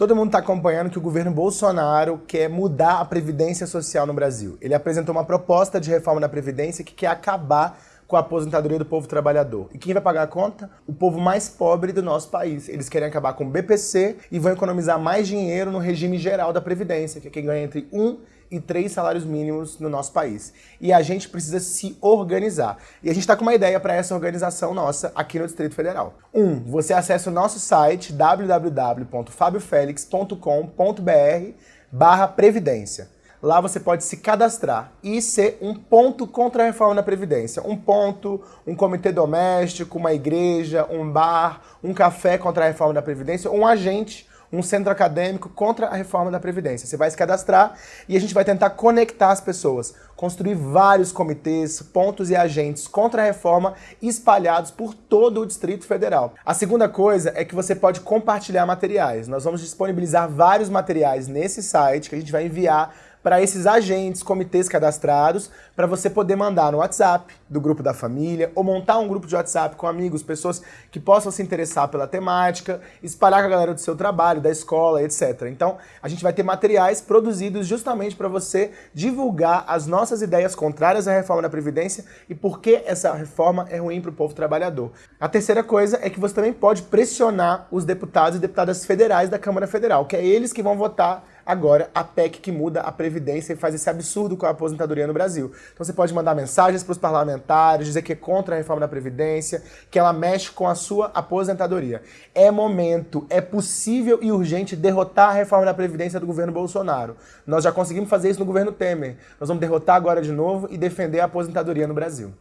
Todo mundo está acompanhando que o governo Bolsonaro quer mudar a previdência social no Brasil. Ele apresentou uma proposta de reforma da previdência que quer acabar com a aposentadoria do povo trabalhador. E quem vai pagar a conta? O povo mais pobre do nosso país. Eles querem acabar com o BPC e vão economizar mais dinheiro no regime geral da Previdência, que é quem ganha entre 1 e 3 salários mínimos no nosso país. E a gente precisa se organizar. E a gente está com uma ideia para essa organização nossa aqui no Distrito Federal. Um, você acessa o nosso site www.fabiofelix.com.br barra Previdência. Lá você pode se cadastrar e ser um ponto contra a reforma da Previdência. Um ponto, um comitê doméstico, uma igreja, um bar, um café contra a reforma da Previdência, um agente um centro acadêmico contra a reforma da Previdência. Você vai se cadastrar e a gente vai tentar conectar as pessoas, construir vários comitês, pontos e agentes contra a reforma espalhados por todo o Distrito Federal. A segunda coisa é que você pode compartilhar materiais. Nós vamos disponibilizar vários materiais nesse site que a gente vai enviar para esses agentes, comitês cadastrados, para você poder mandar no WhatsApp do grupo da família, ou montar um grupo de WhatsApp com amigos, pessoas que possam se interessar pela temática, espalhar com a galera do seu trabalho, da escola, etc. Então, a gente vai ter materiais produzidos justamente para você divulgar as nossas ideias contrárias à reforma da Previdência e por que essa reforma é ruim para o povo trabalhador. A terceira coisa é que você também pode pressionar os deputados e deputadas federais da Câmara Federal, que é eles que vão votar agora a PEC que muda a Previdência e faz esse absurdo com a aposentadoria no Brasil. Então você pode mandar mensagens para os parlamentares, dizer que é contra a reforma da Previdência, que ela mexe com a sua aposentadoria. É momento, é possível e urgente derrotar a reforma da Previdência do governo Bolsonaro. Nós já conseguimos fazer isso no governo Temer. Nós vamos derrotar agora de novo e defender a aposentadoria no Brasil.